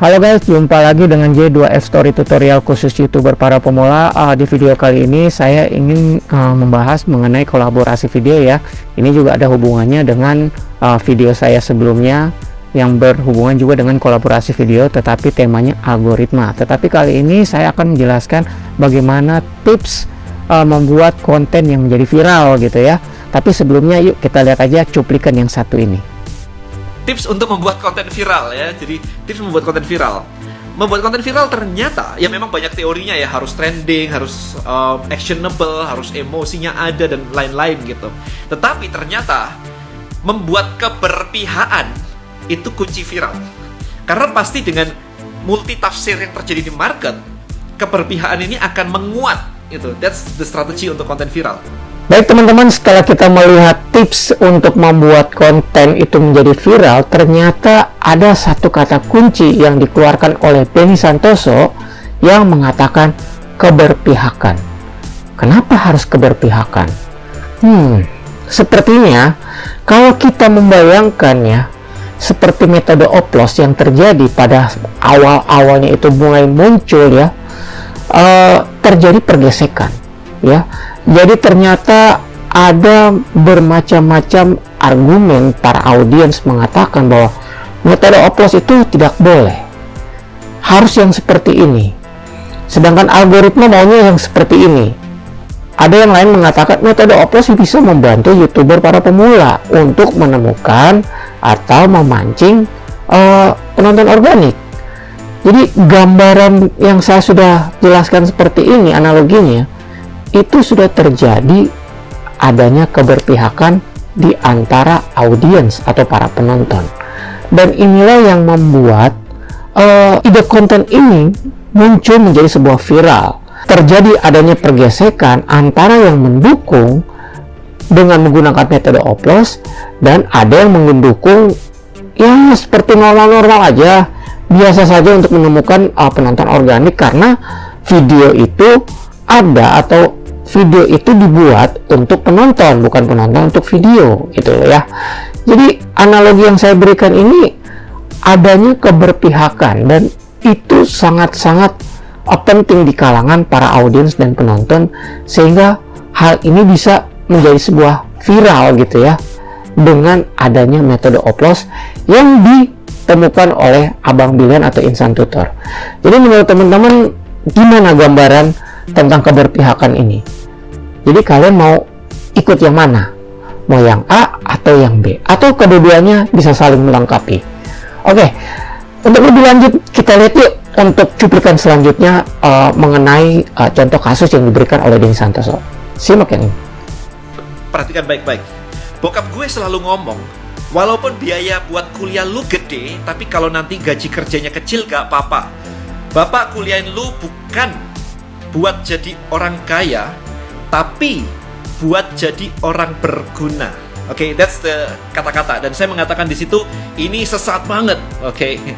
Halo guys, jumpa lagi dengan J2F Story tutorial khusus YouTuber para pemula. Uh, di video kali ini saya ingin uh, membahas mengenai kolaborasi video ya. Ini juga ada hubungannya dengan uh, video saya sebelumnya yang berhubungan juga dengan kolaborasi video tetapi temanya algoritma. Tetapi kali ini saya akan menjelaskan bagaimana tips uh, membuat konten yang menjadi viral gitu ya. Tapi sebelumnya yuk kita lihat aja cuplikan yang satu ini tips untuk membuat konten viral ya. Jadi tips membuat konten viral. Membuat konten viral ternyata ya memang banyak teorinya ya harus trending, harus um, actionable, harus emosinya ada dan lain-lain gitu. Tetapi ternyata membuat keberpihakan itu kunci viral. Karena pasti dengan multi tafsir yang terjadi di market, keberpihakan ini akan menguat itu. That's the strategy untuk konten viral. Baik teman-teman, setelah kita melihat tips untuk membuat konten itu menjadi viral, ternyata ada satu kata kunci yang dikeluarkan oleh Benny Santoso yang mengatakan keberpihakan. Kenapa harus keberpihakan? Hmm, sepertinya kalau kita membayangkannya seperti metode oplos yang terjadi pada awal-awalnya itu mulai muncul ya, uh, terjadi pergesekan ya jadi ternyata ada bermacam-macam argumen para audiens mengatakan bahwa metode oplos itu tidak boleh. Harus yang seperti ini. Sedangkan algoritma maunya yang seperti ini. Ada yang lain mengatakan metode oplos bisa membantu youtuber para pemula untuk menemukan atau memancing uh, penonton organik. Jadi gambaran yang saya sudah jelaskan seperti ini analoginya itu sudah terjadi adanya keberpihakan di antara audiens atau para penonton. Dan inilah yang membuat uh, ide konten ini muncul menjadi sebuah viral. Terjadi adanya pergesekan antara yang mendukung dengan menggunakan metode oplos dan ada yang mendukung ya seperti normal-normal aja. Biasa saja untuk menemukan uh, penonton organik karena video itu ada atau video itu dibuat untuk penonton bukan penonton untuk video gitu ya. Jadi analogi yang saya berikan ini adanya keberpihakan dan itu sangat-sangat penting di kalangan para audiens dan penonton sehingga hal ini bisa menjadi sebuah viral gitu ya dengan adanya metode oplos yang ditemukan oleh Abang Bilian atau Insan Tutor. Jadi menurut teman-teman gimana gambaran tentang keberpihakan ini jadi kalian mau ikut yang mana? Mau yang A atau yang B? Atau kedua-duanya bisa saling melengkapi? Oke, untuk lebih lanjut kita lihat yuk untuk cuplikan selanjutnya uh, mengenai uh, contoh kasus yang diberikan oleh Denny Santoso. Simak ini. Perhatikan baik-baik. Bokap gue selalu ngomong, walaupun biaya buat kuliah lu gede, tapi kalau nanti gaji kerjanya kecil gak apa-apa. Bapak kuliahin lu bukan buat jadi orang kaya, tapi buat jadi orang berguna. Oke, okay, that's the kata-kata dan saya mengatakan di situ ini sesat banget. Oke. Okay.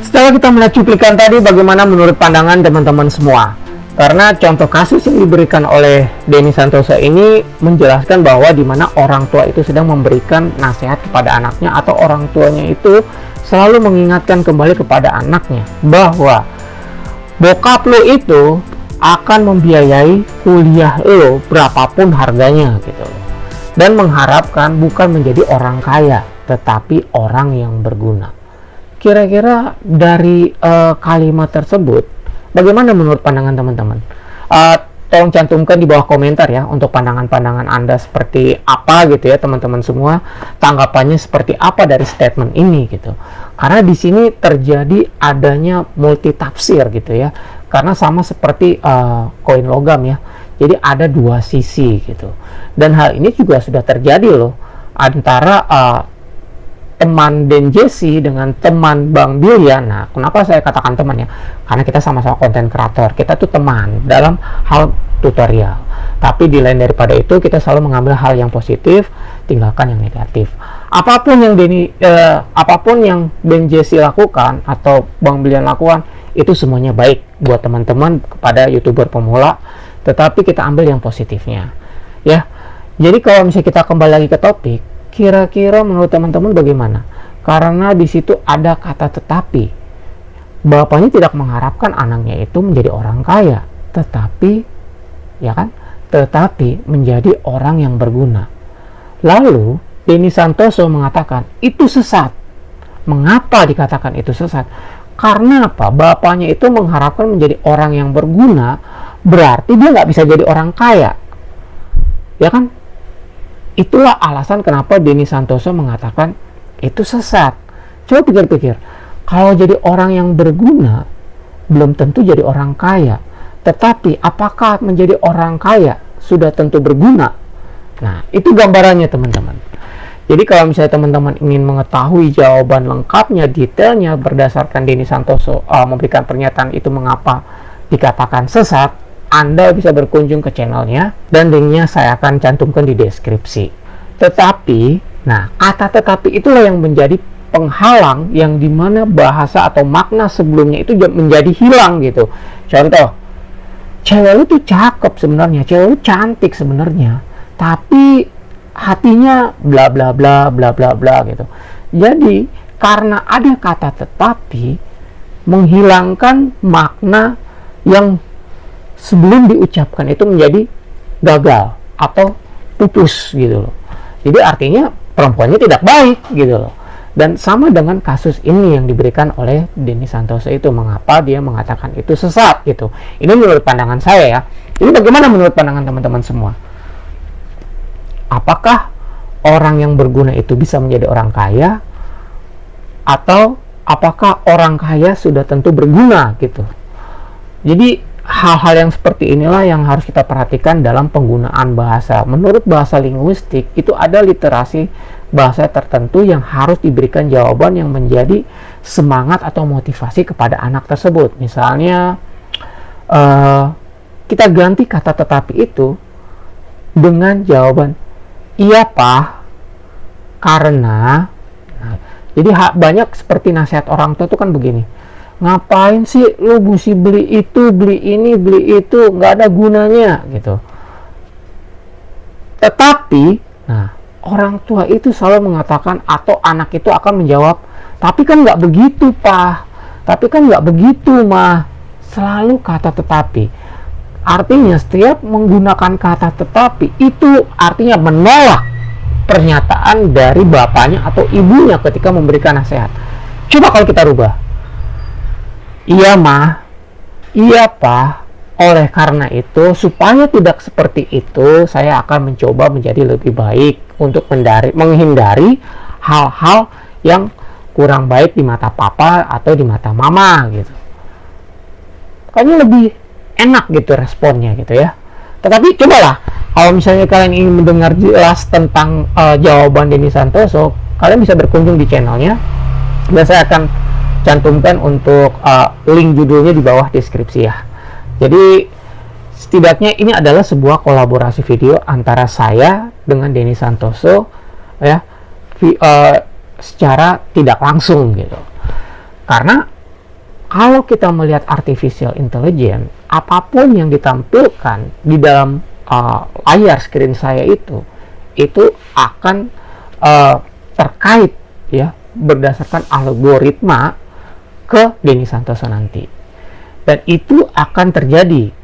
Setelah kita melihat cuplikan tadi bagaimana menurut pandangan teman-teman semua? Karena contoh kasus yang diberikan oleh Denny Santosa ini menjelaskan bahwa di mana orang tua itu sedang memberikan nasihat kepada anaknya atau orang tuanya itu selalu mengingatkan kembali kepada anaknya bahwa bokap lo itu akan membiayai kuliah lo berapapun harganya gitu. Dan mengharapkan bukan menjadi orang kaya tetapi orang yang berguna. Kira-kira dari uh, kalimat tersebut bagaimana menurut pandangan teman-teman? Uh, tolong cantumkan di bawah komentar ya untuk pandangan-pandangan anda seperti apa gitu ya teman-teman semua tanggapannya seperti apa dari statement ini gitu. Karena di sini terjadi adanya multi tafsir gitu ya karena sama seperti uh, koin logam ya. Jadi ada dua sisi gitu. Dan hal ini juga sudah terjadi loh antara uh, teman Den Jesse dengan teman Bang Bilya. Nah, kenapa saya katakan teman ya? Karena kita sama-sama konten kreator. Kita tuh teman dalam hal tutorial. Tapi di lain daripada itu, kita selalu mengambil hal yang positif, tinggalkan yang negatif. Apa pun yang Denny, eh, apa pun yang Ben Jesse lakukan atau Bang Bilian lakukan, itu semuanya baik buat teman-teman kepada youtuber pemula tetapi kita ambil yang positifnya ya jadi kalau misalnya kita kembali lagi ke topik kira-kira menurut teman-teman bagaimana karena di situ ada kata tetapi bapaknya tidak mengharapkan anaknya itu menjadi orang kaya, tetapi ya kan, tetapi menjadi orang yang berguna. Lalu Denny Santoso mengatakan itu sesat. Mengapa dikatakan itu sesat? Karena apa? Bapaknya itu mengharapkan menjadi orang yang berguna, berarti dia nggak bisa jadi orang kaya. Ya kan? Itulah alasan kenapa Denny Santoso mengatakan itu sesat. Coba pikir-pikir, kalau jadi orang yang berguna, belum tentu jadi orang kaya. Tetapi apakah menjadi orang kaya sudah tentu berguna? Nah, itu gambarannya teman-teman. Jadi kalau misalnya teman-teman ingin mengetahui jawaban lengkapnya, detailnya berdasarkan Denny Santoso uh, memberikan pernyataan itu mengapa dikatakan sesat, Anda bisa berkunjung ke channelnya dan linknya saya akan cantumkan di deskripsi. Tetapi, nah kata tetapi itulah yang menjadi penghalang yang di mana bahasa atau makna sebelumnya itu menjadi hilang gitu. Contoh, cewek tuh cakep sebenarnya, cewek lu cantik sebenarnya, tapi hatinya bla bla bla bla bla bla gitu. Jadi karena ada kata tetapi menghilangkan makna yang sebelum diucapkan itu menjadi gagal atau pupus gitu loh. Jadi artinya perempuannya tidak baik gitu loh. Dan sama dengan kasus ini yang diberikan oleh Denny Santoso itu mengapa dia mengatakan itu sesat gitu. Ini menurut pandangan saya ya. Ini bagaimana menurut pandangan teman-teman semua? Apakah orang yang berguna itu bisa menjadi orang kaya? Atau apakah orang kaya sudah tentu berguna gitu? Jadi hal-hal yang seperti inilah yang harus kita perhatikan dalam penggunaan bahasa menurut bahasa linguistik itu ada literasi bahasa tertentu yang harus diberikan jawaban yang menjadi semangat atau motivasi kepada anak tersebut. Misalnya, uh, kita ganti kata tetapi itu dengan jawaban iya pak karena nah, jadi banyak seperti nasihat orang tua itu kan begini ngapain sih lu mesti beli itu beli ini beli itu? Nggak ada gunanya gitu. Tetapi nah orang tua itu selalu mengatakan atau anak itu akan menjawab tapi kan nggak begitu pak. Tapi kan nggak begitu mah selalu kata tetapi. Artinya setiap menggunakan kata tetapi itu artinya menolak pernyataan dari bapaknya atau ibunya ketika memberikan nasihat. Coba kalau kita rubah iya mah iya pak oleh karena itu, supaya tidak seperti itu, saya akan mencoba menjadi lebih baik untuk mendari, menghindari hal-hal yang kurang baik di mata papa atau di mata mama gitu. Kayaknya lebih enak gitu responnya gitu ya. Tetapi cobalah, kalau misalnya kalian ingin mendengar jelas tentang uh, jawaban Denny Santoso, kalian bisa berkunjung di channelnya dan saya akan cantumkan untuk uh, link judulnya di bawah deskripsi ya. Jadi setidaknya ini adalah sebuah kolaborasi video antara saya dengan Denny Santoso ya vi, uh, secara tidak langsung gitu. Karena kalau kita melihat artificial intelligence, apa pun yang ditampilkan di dalam uh, layar screen saya itu itu akan uh, terkait ya berdasarkan algoritma ke Denny Santoso nanti. Dan itu akan terjadi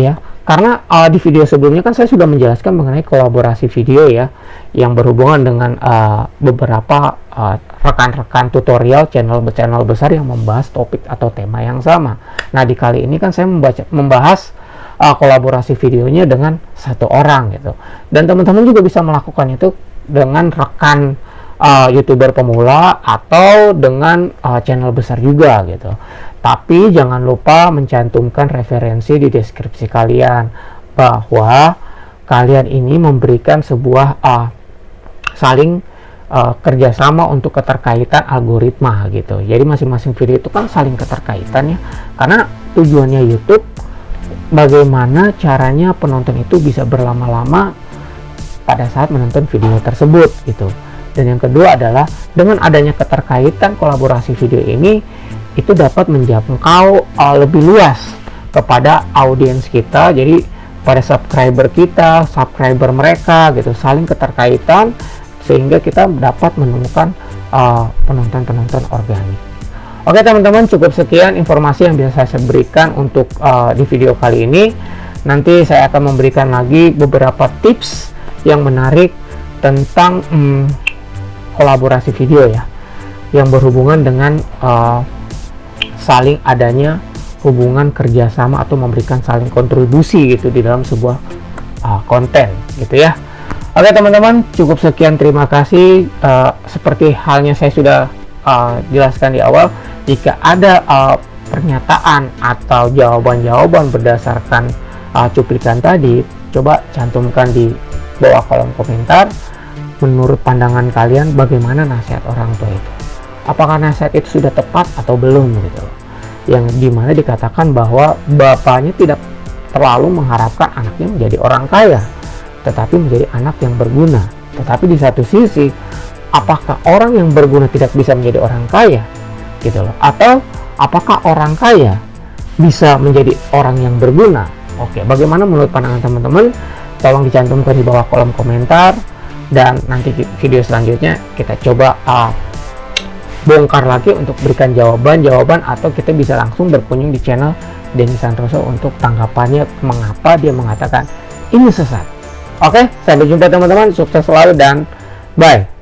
ya. Karena uh, di video sebelumnya kan saya sudah menjelaskan mengenai kolaborasi video ya yang berhubungan dengan uh, beberapa uh, rekan-rekan uh, tutorial channel-channel besar yang membahas topik atau tema yang sama. Nah di kali ini kan saya membaca, membahas uh, kolaborasi videonya dengan satu orang gitu. Dan teman-teman juga bisa melakukan itu dengan rekan uh, youtuber pemula atau dengan uh, channel besar juga gitu tapi jangan lupa mencantumkan referensi di deskripsi kalian bahwa kalian ini memberikan sebuah uh, saling uh, kerjasama untuk keterkaitan algoritma gitu. Jadi masing-masing video itu kan saling keterkaitan ya. Karena tujuannya YouTube bagaimana caranya penonton itu bisa berlama-lama pada saat menonton video tersebut gitu. Dan yang kedua adalah dengan adanya keterkaitan kolaborasi video ini itu dapat menjangkau uh, lebih luas kepada audiens kita. Jadi pada subscriber kita subscriber mereka gitu. Saling keterkaitan sehingga kita dapat menemukan uh, penonton-penonton uh, organik. Oke teman-teman, cukup sekian informasi yang bisa saya berikan untuk uh, di video kali ini. Nanti saya akan memberikan lagi beberapa tips yang menarik tentang um, kolaborasi video ya, yang berhubungan dengan uh, saling adanya hubungan kerjasama atau memberikan saling kontribusi gitu di dalam sebuah uh, konten gitu ya. Oke teman-teman, cukup sekian. Terima kasih. Uh, seperti halnya saya sudah uh, jelaskan di awal jika ada uh, pernyataan atau jawaban-jawaban berdasarkan uh, cuplikan tadi coba cantumkan di bawah kolom komentar menurut pandangan kalian bagaimana nasihat orang tua itu? Apakah nasihat itu sudah tepat atau belum gitu? Yang di mana dikatakan bahwa bapaknya tidak terlalu mengharapkan anaknya menjadi orang kaya tetapi menjadi anak yang berguna. Tetapi di satu sisi apakah orang yang berguna tidak bisa menjadi orang kaya gitu loh? Atau apakah orang kaya bisa menjadi orang yang berguna? Oke bagaimana menurut pandangan teman-teman? Tolong dicantumkan di bawah kolom komentar dan nanti video selanjutnya kita coba uh, bongkar lagi untuk berikan jawaban-jawaban atau kita bisa langsung berkunjung di channel Denny Santoso untuk tanggapannya mengapa dia mengatakan ini sesat. Oke sampai jumpa teman-teman. Sukses selalu dan bye